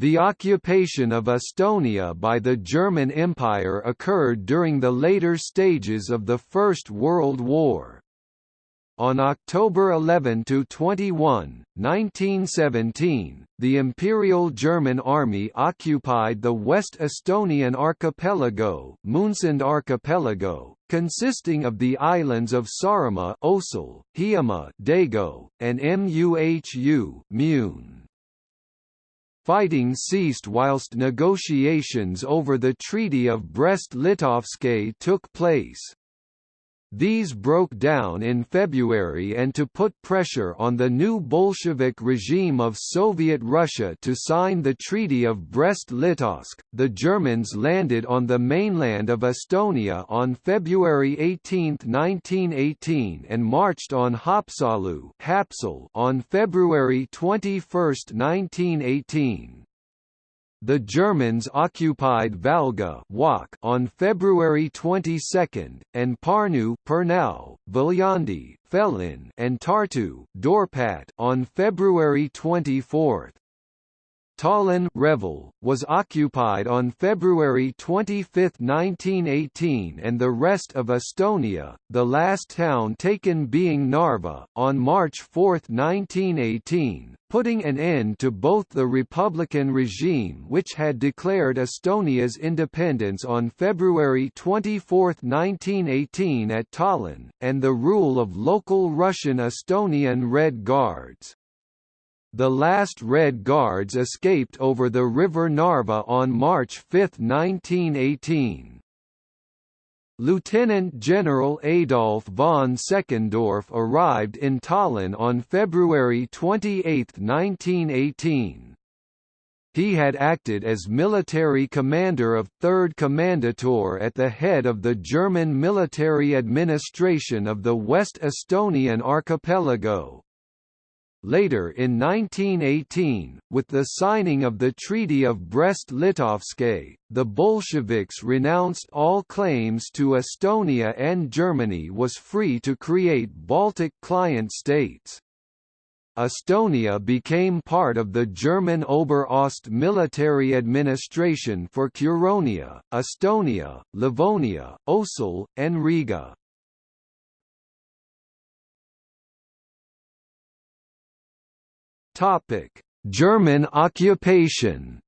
The occupation of Estonia by the German Empire occurred during the later stages of the First World War. On October 11–21, 1917, the Imperial German Army occupied the West Estonian archipelago, Moonsund Archipelago, consisting of the islands of Saaremaa, Osel, Hiiumaa, Dago, and Muhu, Moon. Fighting ceased whilst negotiations over the Treaty of Brest-Litovsk took place. These broke down in February and to put pressure on the new Bolshevik regime of Soviet Russia to sign the Treaty of Brest-Litovsk, the Germans landed on the mainland of Estonia on February 18, 1918 and marched on Haapsalu on February 21, 1918. The Germans occupied Valga on February 22, and Parnu Pärnu, Viljandi, Fellin, and Tartu Dorpat on February 24. Tallinn Reval, was occupied on February 25, 1918 and the rest of Estonia, the last town taken being Narva, on March 4, 1918, putting an end to both the Republican regime which had declared Estonia's independence on February 24, 1918 at Tallinn, and the rule of local Russian Estonian Red Guards. The last Red Guards escaped over the River Narva on March 5, 1918. Lieutenant General Adolf von Seckendorf arrived in Tallinn on February 28, 1918. He had acted as military commander of 3rd Kommandantur at the head of the German military administration of the West Estonian archipelago, Later in 1918, with the signing of the Treaty of Brest-Litovsk, the Bolsheviks renounced all claims to Estonia and Germany was free to create Baltic client states. Estonia became part of the German Oberost military administration for Curonia, Estonia, Livonia, Osel, and Riga. Topic: German occupation.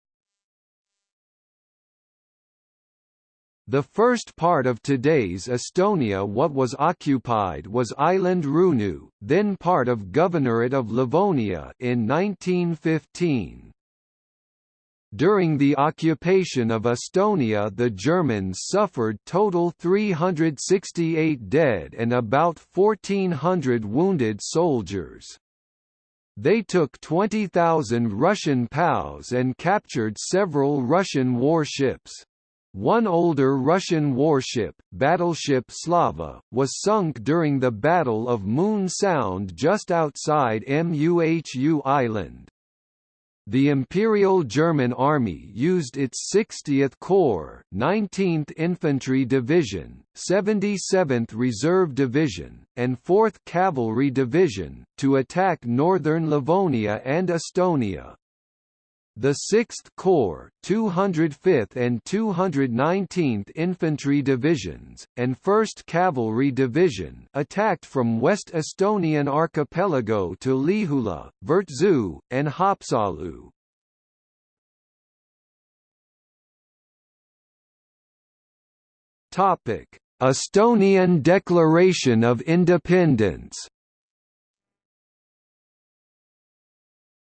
The first part of today's Estonia what was occupied was island Ruhnu, then part of Governorate of Livonia in 1915. During the occupation of Estonia the Germans suffered total 368 dead and about 1,400 wounded soldiers. They took 20,000 Russian POWs and captured several Russian warships. One older Russian warship, battleship Slava, was sunk during the Battle of Moon Sound just outside Muhu Island. The Imperial German Army used its 60th Corps, 19th Infantry Division, 77th Reserve Division, and 4th Cavalry Division, to attack northern Livonia and Estonia. The 6th Corps, 205th and 219th Infantry Divisions, and 1st Cavalry Division attacked from West Estonian Archipelago to Lihula, Virtsu, and Haapsalu. Estonian Declaration of Independence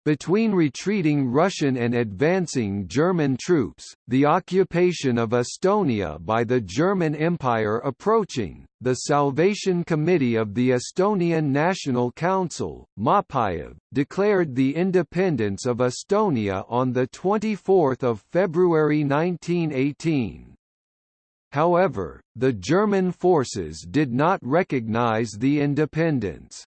Between retreating Russian and advancing German troops, the occupation of Estonia by the German Empire approaching, the Salvation Committee of the Estonian National Council, Maapäev, declared the independence of Estonia on 24 February 1918. However, the German forces did not recognize the independence.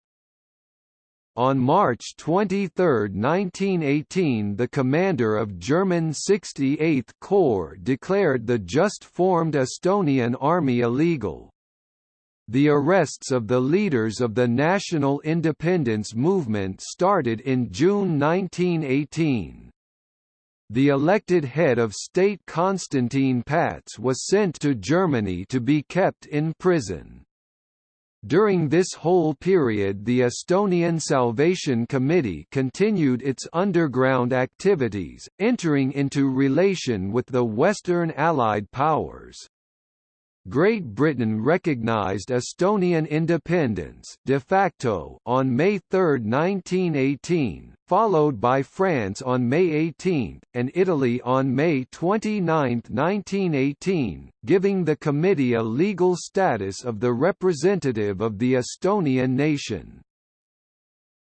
On March 23, 1918 the commander of German 68th Corps declared the just formed Estonian army illegal. The arrests of the leaders of the national independence movement started in June 1918. the elected head of state Konstantin Päts was sent to Germany to be kept in prison. During this whole period the Estonian Salvation Committee continued its underground activities, entering into relation with the Western Allied powers. Great Britain recognized Estonian independence de facto on May 3, 1918, followed by France on May 18, and Italy on May 29, 1918, giving the committee a legal status of the representative of the Estonian nation.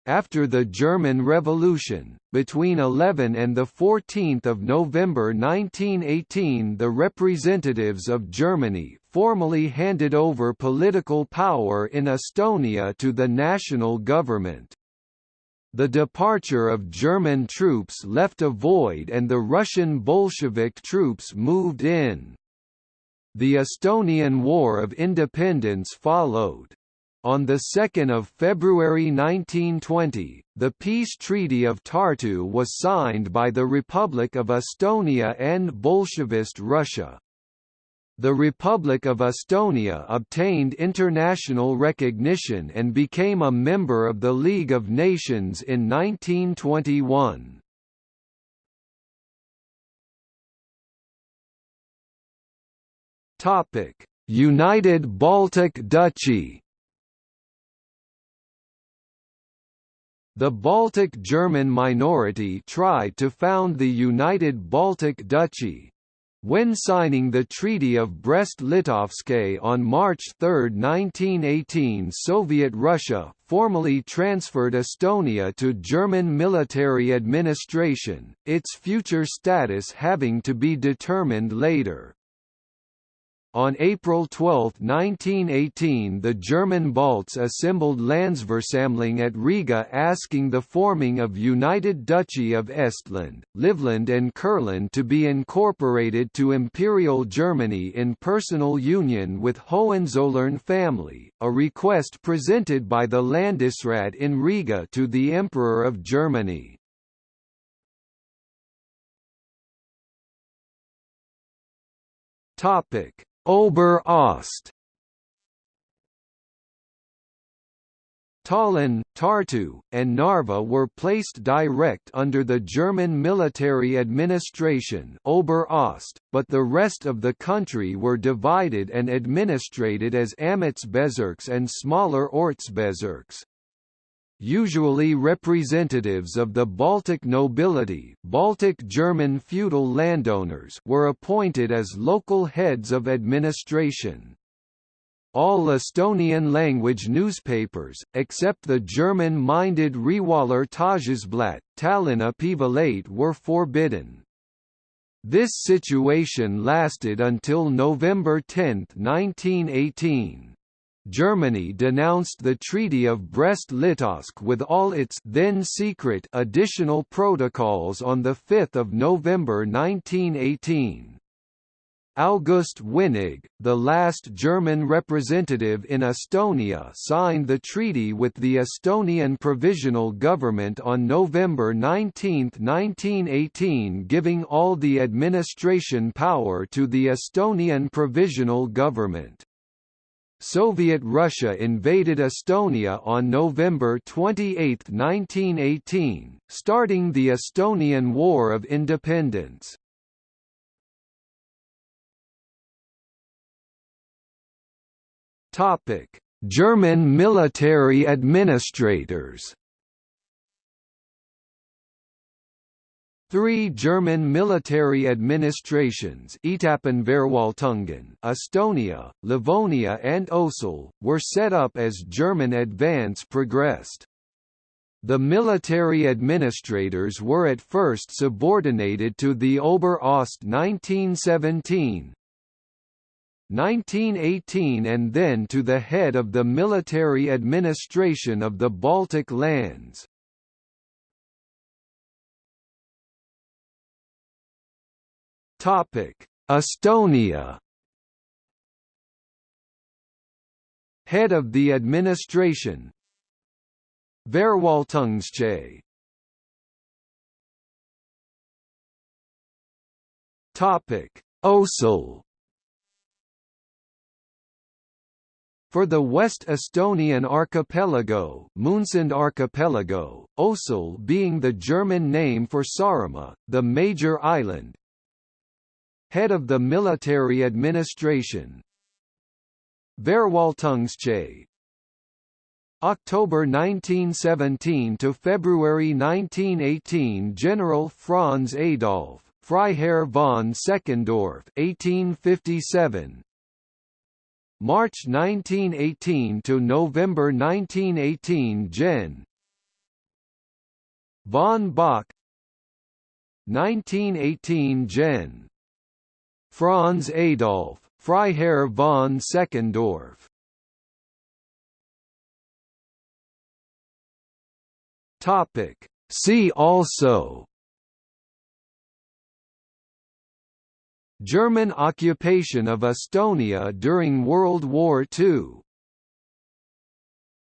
After the German Revolution, between 11 and 14 November 1918 the representatives of Germany formally handed over political power in Estonia to the national government. The departure of German troops left a void and the Russian Bolshevik troops moved in. The Estonian War of Independence followed. On 2 February 1920, the peace treaty of Tartu was signed by the Republic of Estonia and Bolshevist Russia. The Republic of Estonia obtained international recognition and became a member of the League of Nations in 1921. United Baltic Duchy The Baltic German minority tried to found the United Baltic Duchy, when signing the Treaty of Brest-Litovsk on March 3, 1918 Soviet Russia formally transferred Estonia to German military administration, its future status having to be determined later. On April 12, 1918 the German Balts assembled Landesversammlung at Riga asking the forming of United Duchy of Estland, Livland and Kurland to be incorporated to Imperial Germany in personal union with Hohenzollern family, a request presented by the Landesrat in Riga to the Emperor of Germany. Topic Ober-Ost. Tallinn, Tartu, and Narva were placed direct under the German military administration Ober-Ost, but the rest of the country were divided and administrated as Amtsbezirks and smaller Ortsbezirks usually representatives of the Baltic nobility Baltic German feudal landowners were appointed as local heads of administration. All Estonian-language newspapers, except the German-minded Rewaller Tagesblatt, Tallinna Päevalehte were forbidden. This situation lasted until November 10, 1918. Germany denounced the Treaty of Brest-Litovsk with all its then secret additional protocols on 5 November 1918. August Winnig, the last German representative in Estonia signed the treaty with the Estonian Provisional Government on November 19, 1918 giving all the administration power to the Estonian Provisional Government. Soviet Russia invaded Estonia on November 28, 1918, starting the Estonian War of Independence. German military administrators Three German military administrations Etappenverwaltungen, Estonia, Livonia and Osel, were set up as German advance progressed. The military administrators were at first subordinated to the Ober-Ost 1917, 1918 and then to the head of the military administration of the Baltic lands. Topic: Estonia. Head of the administration. Verwaltungschef Topic: Osel For the West Estonian archipelago, Moonsund Archipelago, Osel being the German name for Saaremaa, the major island. Head of the military administration. Verwaltungschef. October 1917 to February 1918 General Franz Adolf Freiherr von Seckendorf 1857 March 1918 to November 1918 Gen. Von Bock 1918 Gen. Franz Adolf Freiherr von Seckendorf. Topic. See also. German occupation of Estonia during World War II